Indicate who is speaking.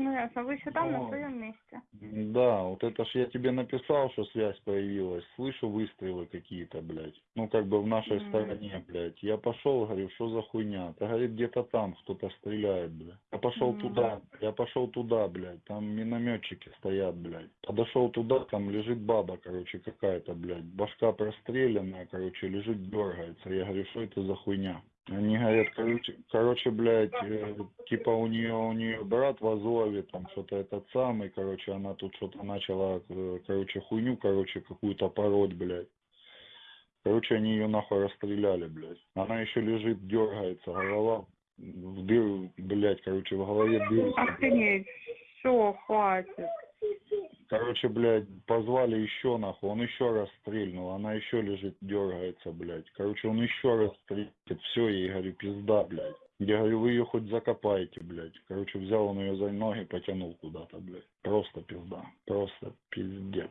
Speaker 1: Ну ясно, вы еще там, на
Speaker 2: Ну,
Speaker 1: своем месте.
Speaker 2: Да, вот это ж я тебе написал, что связь появилась. Слышу выстрелы какие-то, блядь. Ну, как бы в нашей
Speaker 1: М.
Speaker 2: стороне, блядь. Я пошел, говорю, что за хуйня? Да, говорит, где-то там кто-то стреляет, блядь. Я пошел
Speaker 1: М.
Speaker 2: туда, я пошел туда, блядь. Там минометчики стоят, блядь. Подошел туда, там лежит баба, короче, какая-то, блядь. Башка простреленная, короче, лежит, дергается. Я говорю, что это за хуйня? Они говорят, короче, короче, блядь, э, типа у нее, у нее брат в Азове, там что-то этот самый, короче, она тут что-то начала, э, короче, хуйню, короче, какую-то пороть, блядь. Короче, они ее нахуй расстреляли, блядь. Она еще лежит, дергается, голова в дыру, блядь, короче, в голове дырка.
Speaker 1: Охренеть. Все, хватит.
Speaker 2: Короче, блядь, позвали еще нахуй, он еще раз стрельнул, она еще лежит, дергается, блядь. Короче, он еще раз стрельнет, все, я ей говорю, пизда, блядь. Я говорю, вы ее хоть закопаете, блядь. Короче, взял он ее за ноги, потянул куда-то, блядь. Просто пизда, просто пиздец.